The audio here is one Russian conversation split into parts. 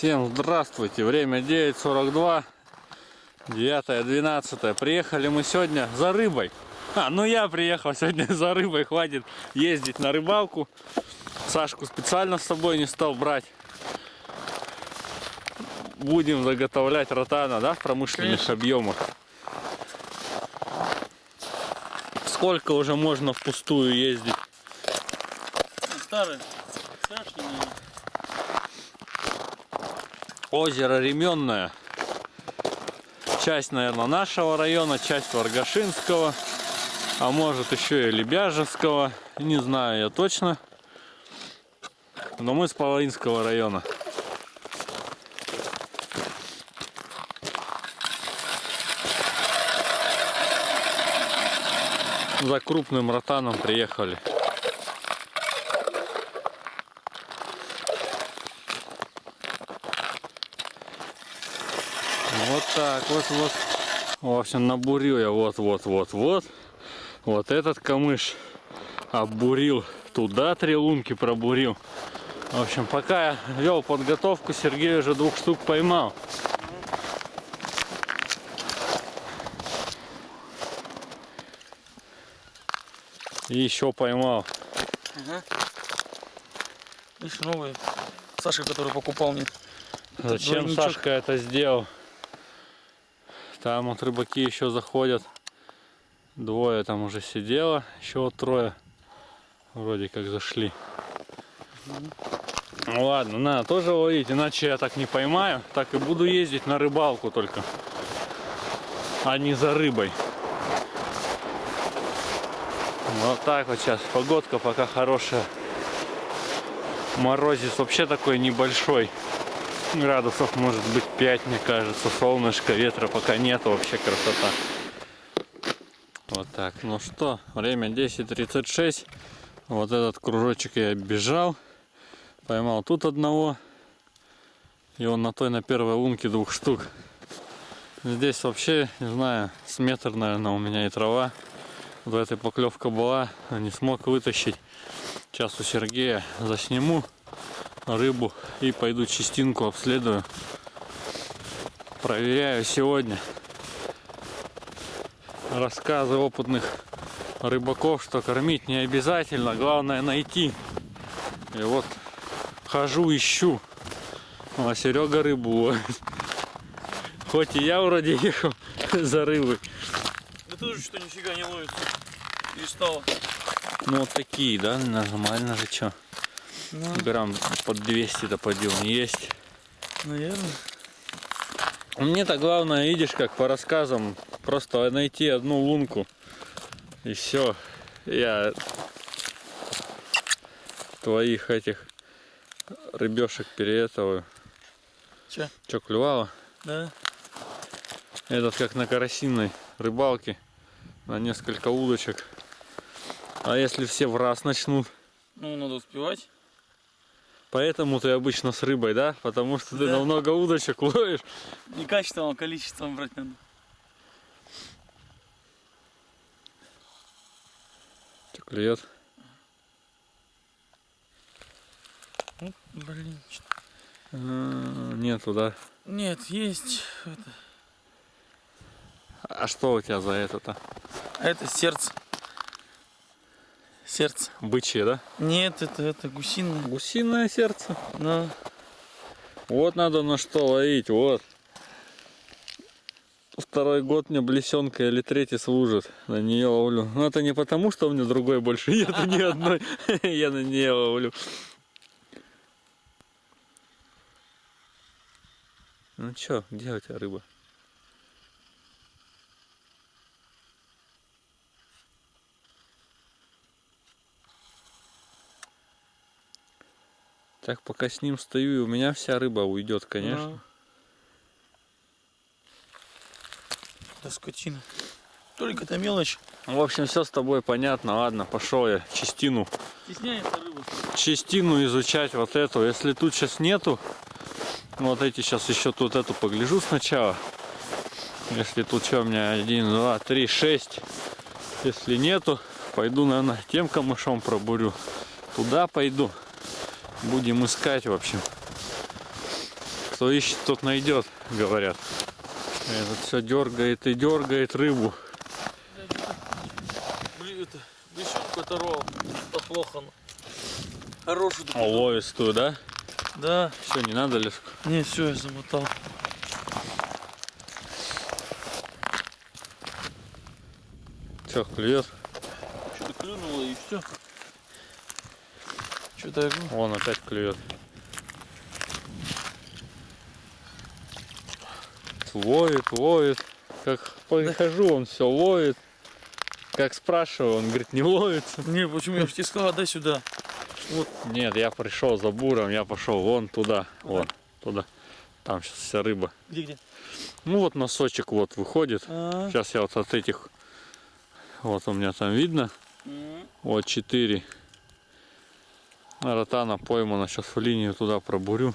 Всем здравствуйте, время 9.42, 9.12. Приехали мы сегодня за рыбой. А, ну я приехал сегодня за рыбой, хватит ездить на рыбалку. Сашку специально с собой не стал брать. Будем заготовлять ротана, да, в промышленных Конечно. объемах. Сколько уже можно впустую ездить? Старый. Озеро Ременное. Часть, наверное, нашего района, часть Варгашинского. А может еще и Лебяжевского. Не знаю я точно. Но мы с Половинского района. За крупным ротаном приехали. Вот так, вот, вот. В общем, набурил я вот, вот, этот камыш оббурил. Туда три лунки пробурил. В общем, пока я вел подготовку, Сергей уже двух штук поймал. И еще поймал. Ага. Видишь, новый. Саша, который покупал мне. Зачем. Сашка это сделал? Там вот рыбаки еще заходят. Двое там уже сидело, еще вот трое вроде как зашли. Ну ладно, надо тоже ловить, иначе я так не поймаю. Так и буду ездить на рыбалку только, а не за рыбой. Вот так вот сейчас. Погодка пока хорошая. Морозец вообще такой небольшой градусов может быть 5, мне кажется. Солнышко, ветра пока нет, вообще красота. Вот так. Ну что, время 10.36. Вот этот кружочек я бежал. Поймал тут одного. И он на той, на первой лунке двух штук. Здесь вообще, не знаю, с метр, наверное, у меня и трава. Вот этой поклевка была, не смог вытащить. Сейчас у Сергея засниму рыбу и пойду частинку обследую. Проверяю сегодня рассказы опытных рыбаков, что кормить не обязательно, главное найти. И вот хожу, ищу. А Серега рыбу ловит. Хоть и я вроде ехал за рыбой. Да тоже что нифига не ловится. Перестало. Ну вот такие, да, нормально же что. Ну, Грамм под 200-то подъем есть. наверное. Мне-то главное, видишь, как по рассказам, просто найти одну лунку. И все. Я твоих этих рыбешек переэтовую. Че? Че, клювало? Да. Этот как на карасиной рыбалке. На несколько удочек. А если все в раз начнут? Ну, надо успевать. Поэтому ты обычно с рыбой, да? Потому что ты Да. на много удочек ловишь. Не качеством, а количеством брать надо. Что клюет? Ну, блин. А, Нету, да? Нет, есть. Это, А что у тебя за это-то? а это сердце. Сердце. Бычье, да? Нет, это, это гусиное. Гусиное сердце. Да. Вот надо на что ловить, вот. Второй год мне блесенка или третий служит. На нее ловлю. Но это не потому, что у меня другой больше нет ни одной. Я на нее ловлю. Ну чё, где у тебя рыба? Так, пока с ним стою, и у меня вся рыба уйдет, конечно. Да. Скотина. Только это мелочь. В общем, все с тобой понятно. Ладно, пошел я частину, Стесняется рыба. частину изучать вот эту. Если тут сейчас нету, вот эти сейчас еще тут эту погляжу сначала. Если тут что у меня один, два, три, шесть. Если нету, пойду, наверное, тем камышом пробурю. Туда пойду. Будем искать, в общем. Кто ищет, тот найдет, говорят. Этот все дергает и дергает рыбу. Блин, это, бесенку оторвал. Плохо. ну. Хороший А ловистую, да? Да. Все, не надо лишь. Не, все, я замотал. Все, клюет. Что-то клюнуло и все. Что-то. Вон опять клюет. Ловит, ловит. Как подхожу, он все ловит. Как спрашиваю, он говорит, не ловится. Не, почему я же тебе сказал, дай сюда. Нет, я пришел за буром, я пошел вон туда, вон туда. Там сейчас вся рыба. Где, где? Ну вот носочек вот выходит. А, Сейчас я вот от этих, вот у меня там видно, м, вот 4 ротана поймана. Сейчас в линию туда пробурю.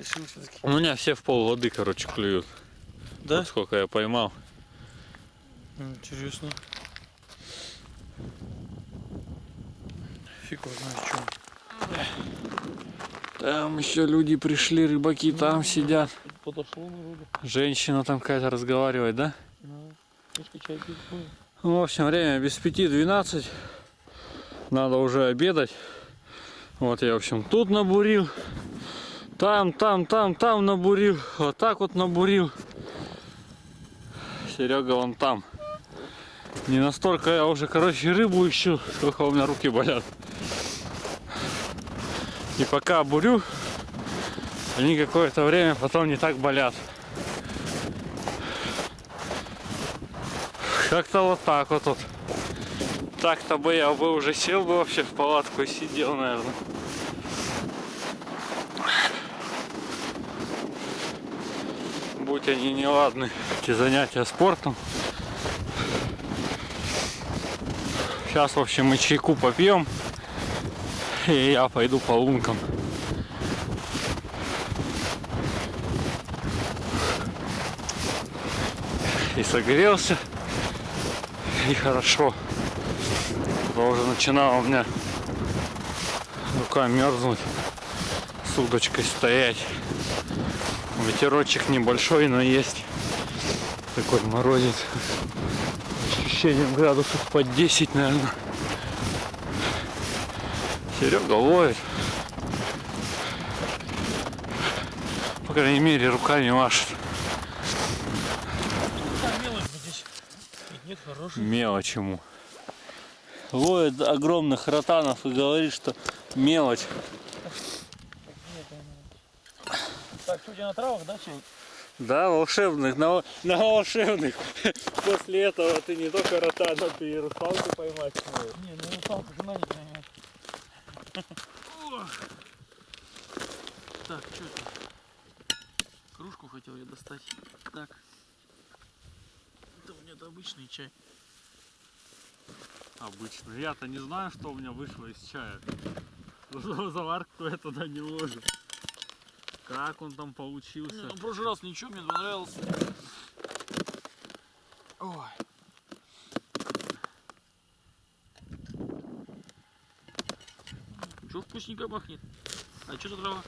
все-таки. У меня все в пол воды, короче, клюют. Да? Вот сколько я поймал. Интересно. Фиг его знает, что. Там еще люди пришли, рыбаки там сидят. Подошло народу. Женщина там какая-то разговаривает, да? Ну. Ну, в общем, время без пяти 12. Надо уже обедать. Вот я, в общем, тут набурил. Там, там, там, там набурил. Вот так вот набурил. Серега вон там. Не настолько я уже, короче, рыбу ищу, сколько у меня руки болят. И пока бурю, они какое-то время потом не так болят. Как-то вот так вот. вот. Так-то бы я бы уже сел бы вообще в палатку и сидел, наверное. Будь они неладны, эти занятия спортом. Сейчас, в общем, мы чайку попьем. И я пойду по лункам. И согрелся. И хорошо. То уже начинала у меня рука мерзнуть. С удочкой стоять. Ветерочек небольшой, но есть. Такой морозец. Ощущением градусов под 10, наверное. Серега ловит. По крайней мере, руками машет. Нет, нет, хороший. Мелочь ему. Ловит огромных ротанов и говорит, что мелочь. Так, тебя на травах, да, чай? Да, волшебных, на, на волшебных. После этого ты не только ротана, ты и русалку поймать сможешь. Не, ну русалку жена не поймет. Так, что это? Кружку хотел я достать. Так. Это у меня это обычный чай. Обычно. Я-то не знаю, что у меня вышло из чая. Заварку я туда не ложу. Как он там получился? ну в прошлый раз ничего, мне понравился. Ой. Что вкусненько пахнет? А что за трава?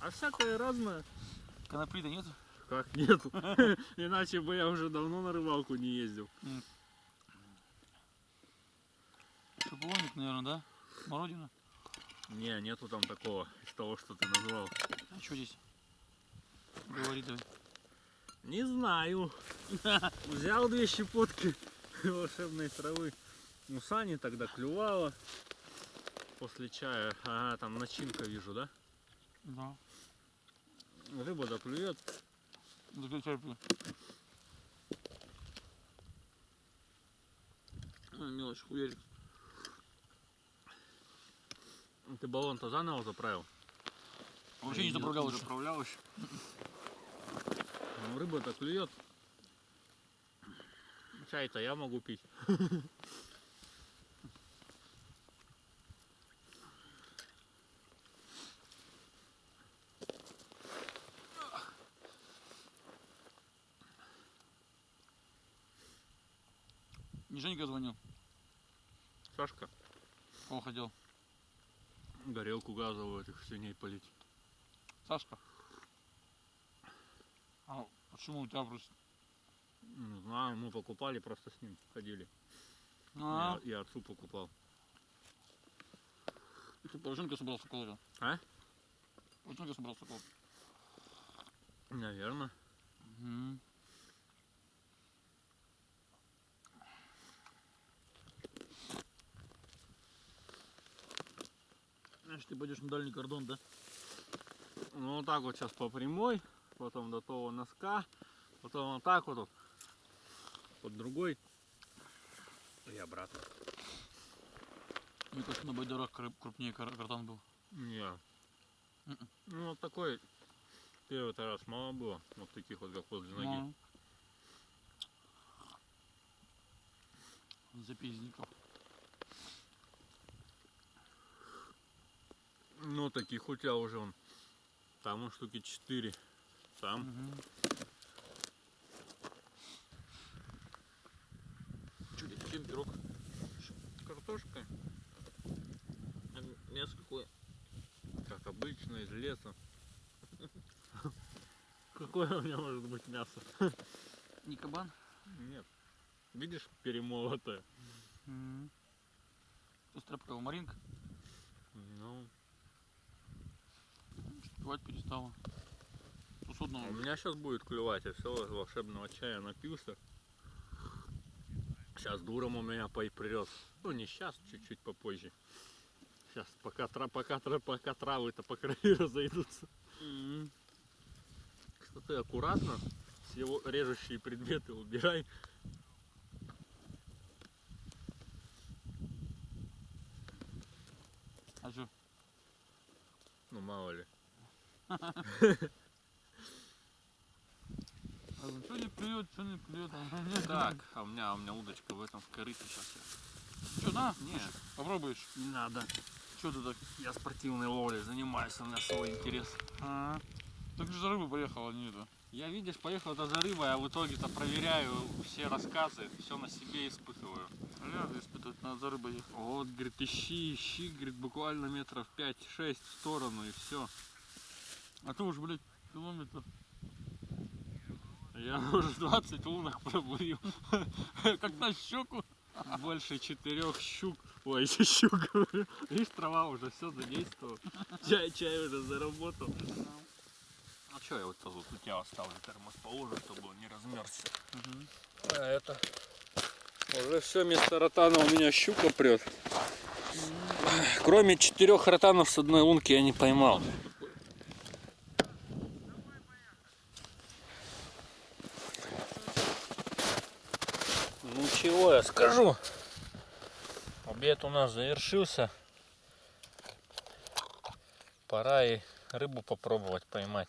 А всякое разное. Конопли-то нету? Как нету? Иначе бы я уже давно на рыбалку не ездил. Шиповник, наверное, да? Смородина? Не, нету там такого из того, что ты назвал. А что здесь? Говори давай. Не знаю. Взял две щепотки волшебной травы. У Сани тогда клювало после чая. Ага, там начинка вижу, да? Да. Рыба доклюет. А, мелочь хуярит. Ты баллон-то заново заправил? Вообще не заправлял еще. заправлял еще. Ну, рыба-то клюет. Чай-то я могу пить. Газовую этих свиней полить. Сашка. А почему у тебя просто... Не знаю, мы покупали, просто с ним ходили. А, Я, я отцу покупал. ты Порошенко собрался колоть. А? Порошенко собрался колоть. Наверное. Мгм. Значит, ты пойдешь на дальний кордон, да? Ну вот так вот сейчас по прямой, потом до того носка, потом вот так вот, вот под другой и обратно. Мне кажется, на байдарах кры- крупнее картан был. Не. Мгм. Ну вот такой первый раз мало было, вот таких вот как возле ноги. Запиздников. Ну таких у тебя уже он. Там он штуки 4. Там. Дядь, чем пирог? Картошка. Мясо какое? Как обычно, из леса. Какое у меня может быть мясо? Не кабан? Нет. Видишь, перемолотое. Угу. Маринка. Ну, Пивать перестала. У меня сейчас будет клевать, я все волшебного чая напился. Сейчас дуром у меня прет. Ну не сейчас, чуть-чуть попозже. Сейчас, пока, тра, пока, тра, пока травы-то по краю разойдутся. Мгм. Что ты аккуратно все его режущие предметы убирай. А что? Ну мало ли. Что не клюет, что не клюет. Так, а у меня, у меня удочка в этом в корыте сейчас. Что, на? Не, Попробуешь. не надо. Что ты так? Я спортивной ловлей занимаюсь, у меня свой интерес. А, так же за рыбой поехал, а не это. Я, видишь, поехал это за рыбой, а в итоге-то проверяю все рассказы, все на себе испытываю. Надо испытывать, надо за рыбой ехать. Вот, говорит, ищи, ищи, говорит, буквально метров 5-6 в сторону и все. А ты уж, блядь, километр. Я уже 20 лунок пробурил. Как на щеку. Больше четырех щук. Ой, щук, говорю. Видишь, трава уже все задействовала. Чай, чай уже заработал. А что я вот тут у тебя оставлю термос положу, чтобы он не размерзся. А это... Уже все, вместо ротана у меня щука прет. Кроме четырех ротанов с одной лунки я не поймал. Ну чего я скажу? Обед у нас завершился. Пора и рыбу попробовать поймать.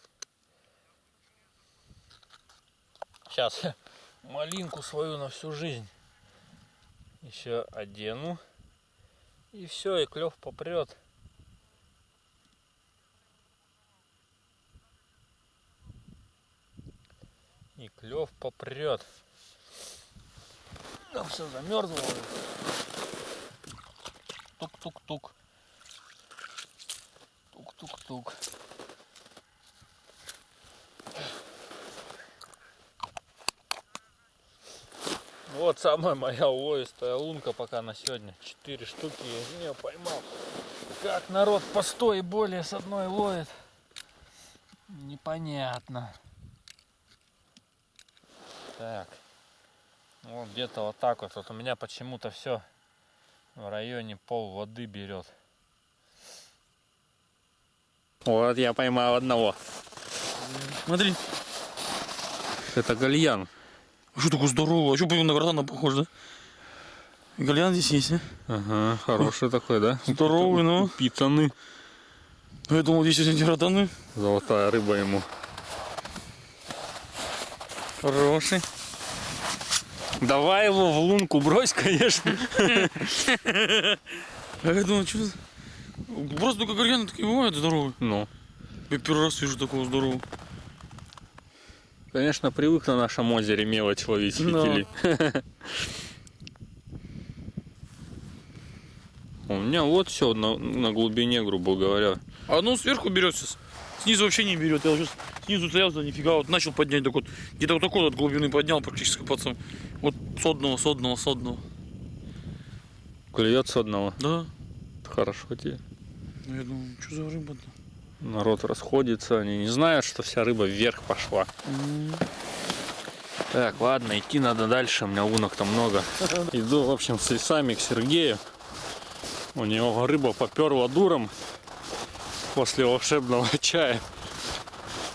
Сейчас малинку свою на всю жизнь еще одену. И все, и клев попрет. И клев попрет. Ну, все замерзло. Тук-тук-тук. Тук-тук-тук. Вот самая моя увоистая лунка пока на сегодня. Четыре штуки из нее поймал. Как народ по сто и более с одной ловит. Непонятно. Так. Вот где-то вот так вот. Вот у меня почему-то все в районе пол воды берет. Вот я поймал одного. Смотри. Это гальян. А что такое здорово? А что на картана похож, да? Гальян здесь есть, а? Ага, хороший такой, да? Здоровый, ну. Упитанный. Ну, Я думал, здесь эти ротаны. Золотая рыба ему. Хороший. Давай его в лунку брось, конечно. А я думал, что Просто только гальяны такие бывают здоровые. Ну, Я первый раз вижу такого здорового. конечно, привык на нашем озере мелочь ловить Да. фитили. У меня вот все на, на глубине, грубо говоря. А ну сверху берет сейчас. Снизу вообще не берет. Я сейчас снизу да нифига, вот начал поднять, так вот, где-то вот такой вот глубины поднял практически пацан. Вот с одного, с одного, с одного. Клюет с одного. Да. Хорошо тебе. Ну я думаю, что за рыба-то? Народ расходится, они не знают, что вся рыба вверх пошла. М. Так, ладно, идти надо дальше, у меня лунок там много. Иду, в общем, с лесами к Сергею. У него рыба поперла дуром после волшебного чая.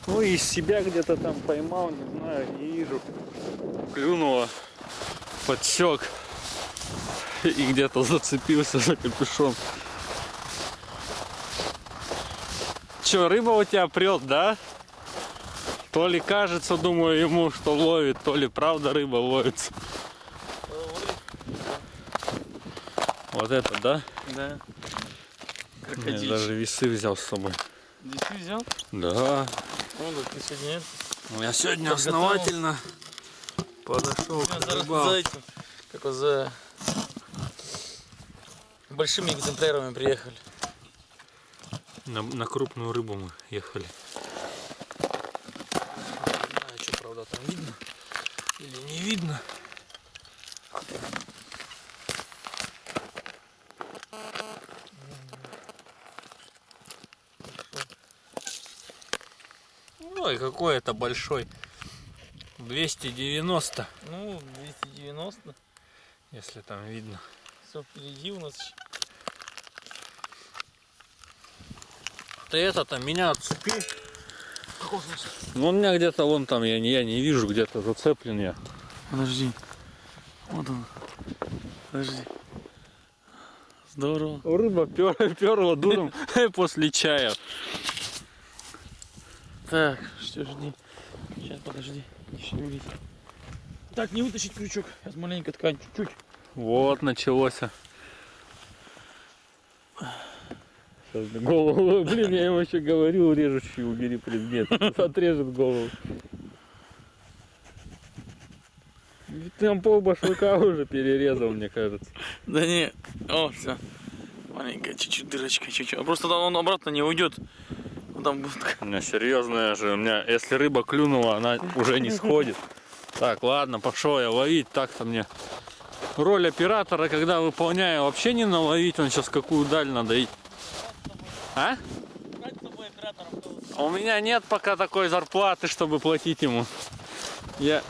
Ну и себя где-то там поймал, не знаю, не вижу. Клюнуло, подсек и где-то зацепился за капюшон. Че, рыба у тебя прет, да? То ли кажется, думаю, ему, что ловит, то ли правда рыба ловится. Вот это, да? Да. Я Крокодильчик. даже весы взял с собой. Ты взял? Да. Ну, да, ты сегодня. Я сегодня Подготовил. основательно подошел Я к зараз рыбалке. за этим, как вот за большими экземплярами приехали. На, на крупную рыбу мы ехали. Не знаю, что, правда, там видно или не видно. Какой это большой. 290, Ну, 290. если там видно. Все впереди у нас. Ты это-то меня отцепи. Ну, у меня где-то вон там, я не, я не вижу, где-то зацеплен я. Подожди. Вот он. Подожди. Здорово. Рыба пер, перла дуром после чая. Так, что жди. Сейчас, подожди. Не шевелись. Так, не вытащить крючок. Сейчас маленько ткань, чуть-чуть. Вот началось. Сейчас голову, блин, я ему еще говорю, режущий убери предмет. Отрежет голову. Там пол башлыка уже перерезал, мне кажется. Да не. О, все. Маленькая чуть-чуть дырочка, чуть-чуть. А просто он обратно не уйдет. Там такая- У меня серьезная же, у меня, если рыба клюнула, она уже не сходит. Так, ладно, пошел я ловить, так-то мне роль оператора, когда выполняю, вообще не наловить, он сейчас какую даль надо идти. А? У меня нет пока такой зарплаты, чтобы платить ему. Я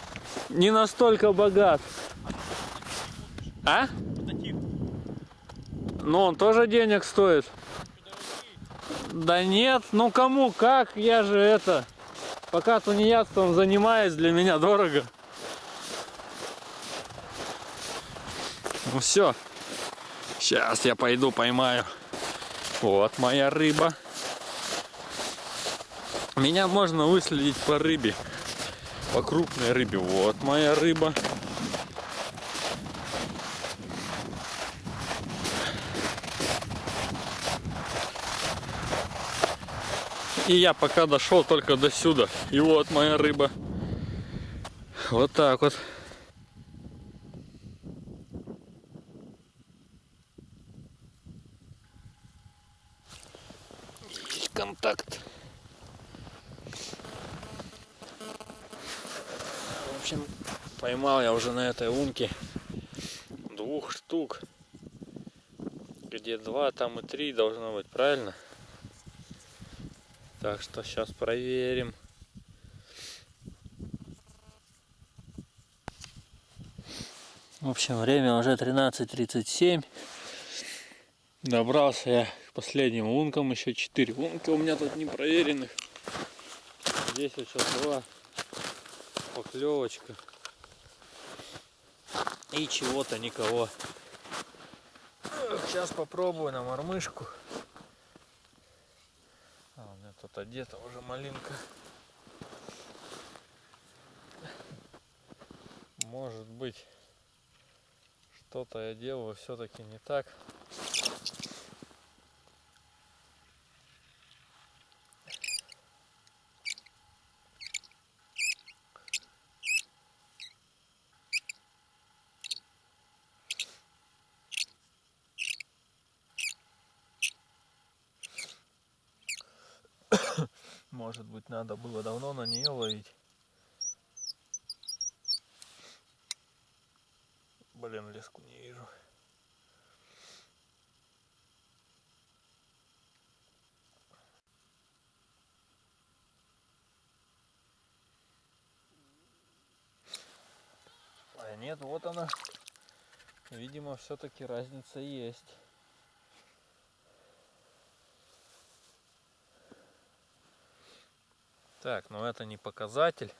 не настолько богат. А? Ну, он тоже денег стоит. Да нет, ну кому, как, я же это, пока тунеядством занимаюсь, для меня дорого. Ну все, сейчас я пойду поймаю. Вот моя рыба. Меня можно выследить по рыбе, по крупной рыбе. Вот моя рыба. И я пока дошел только до сюда. И вот моя рыба. Вот так вот. Есть контакт. В общем, поймал я уже на этой лунке двух штук. Где два, там и три должно быть, правильно? Так что сейчас проверим. В общем, время уже 13.37. Добрался я к последним лункам. Еще 4 лунки у меня тут не проверенных. Здесь вот сейчас была поклевочка. И чего-то никого. Сейчас попробую на мормышку. Тут одета уже малинка. Может быть, что-то я делаю все-таки не так. Надо было давно на нее ловить. Блин, леску не вижу. А нет, вот она. Видимо, все-таки разница есть. Так, но это не показатель.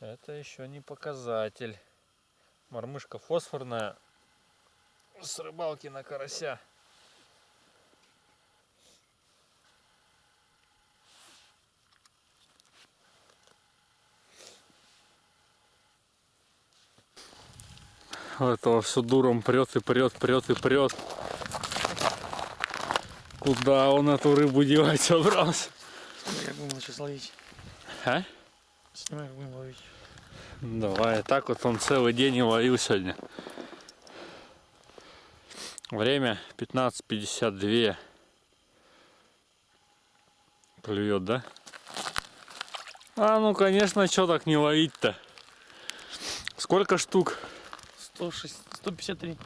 Это еще не показатель. Мормышка фосфорная с рыбалки на карася. Этого все дуром прет и прет, прет и прет. Куда он эту рыбу девать собрался? Как будем сейчас ловить? А? Снимай, как будем ловить. Давай, так вот он целый день и ловил сегодня. Время 15.52. Клюет, да? А, ну конечно, что так не ловить-то? Сколько штук? 106, 153.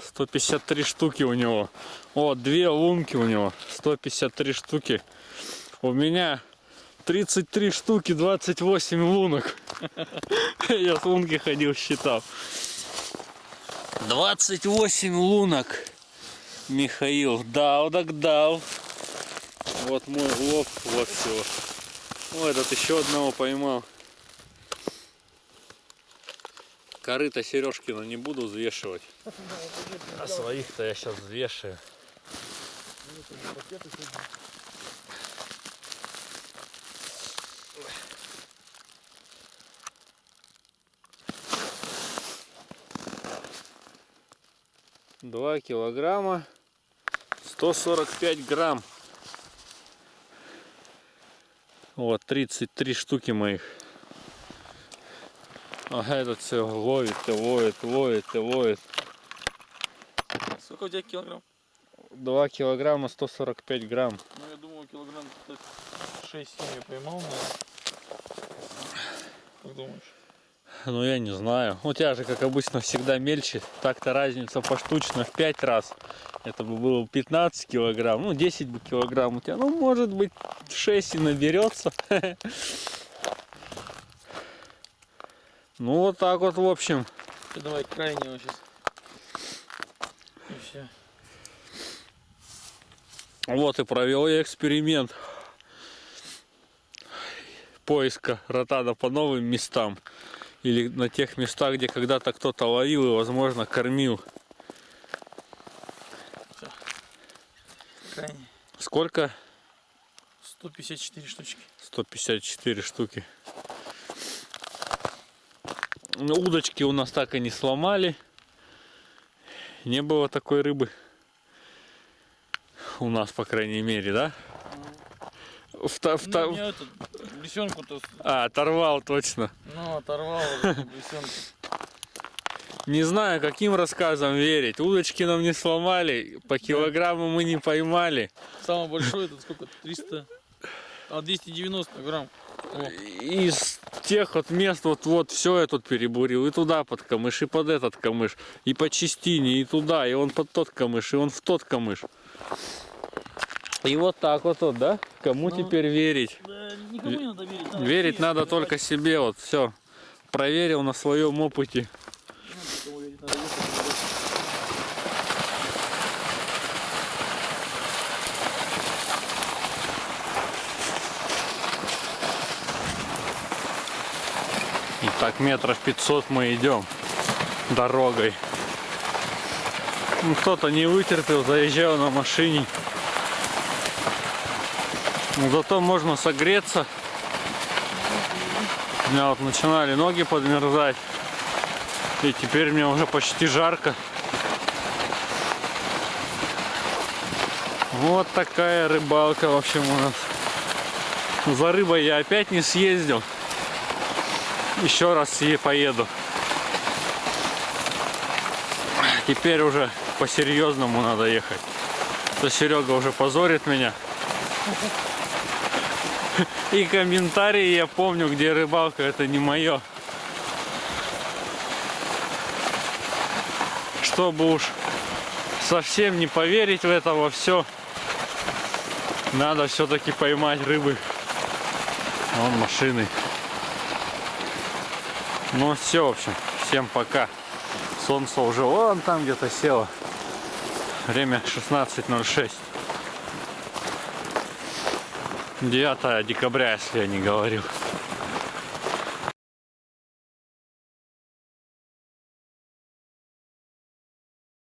153 штуки у него. О, две лунки у него. 153 штуки. У меня 33 штуки, 28 лунок. Я с лунки ходил, считал. 28 лунок. Михаил дал, так дал. Вот мой лов, вот всего. О, этот еще одного поймал. Корыто Сережкина не буду взвешивать. А своих-то я сейчас взвешиваю. Два килограмма 145 грамм. Вот 33 штуки моих. Ага, этот все ловит, ловит, ловит, ловит. Сколько у тебя килограмм? 2 килограмма 145 грамм. Ну, я думаю, килограмм 6-7 я поймал, наверное. Как думаешь? Ну я не знаю. У тебя же, как обычно, всегда мельче. Так-то разница поштучно в 5 раз. Это бы было 15 килограмм. Ну 10 бы килограмм у тебя. Ну может быть 6 и наберется. Ну вот так вот в общем. Ты давай крайнего сейчас. И все. Вот и провел я эксперимент поиска ротада по новым местам. Или на тех местах, где когда-то кто-то ловил и, возможно, кормил. Крайний. Сколько? 154 штучки. 154 штуки. Ну, удочки у нас так и не сломали. Не было такой рыбы. У нас, по крайней мере, да? Вта- вта- Ну, этот, лисенку-то, А, оторвал точно. ну, оторвал лисенку. Не знаю, каким рассказам верить. Удочки нам не сломали, по килограмму мы не поймали. Самый большой, это сколько? 300? А, 290 грамм. Из тех вот мест вот вот все я тут перебурил. И туда под камыш, и под этот камыш, и по частине, и туда, и он под тот камыш, и он в тот камыш. И вот так вот, вот да? Кому Ну, теперь верить? да, никому не надо верить. надо Верить надо только себе, вот все. Проверил на своем опыте. Ну, кому верить надо, ехать, выбирать. И так метров 500 мы идем дорогой. Ну, кто-то не вытерпел, заезжал на машине. Но зато можно согреться. У меня вот начинали ноги подмерзать. И теперь мне уже почти жарко. Вот такая рыбалка, в общем, у нас. За рыбой я опять не съездил еще раз и поеду. Теперь уже по-серьезному надо ехать. То Серега уже позорит меня. И комментарии я помню, где рыбалка, это не мое. Чтобы уж совсем не поверить в это во все, надо все-таки поймать рыбы. Вон машины. Ну все, в общем, всем пока. Солнце уже вон там где-то село. Время 16.06. 9 декабря, если я не говорил.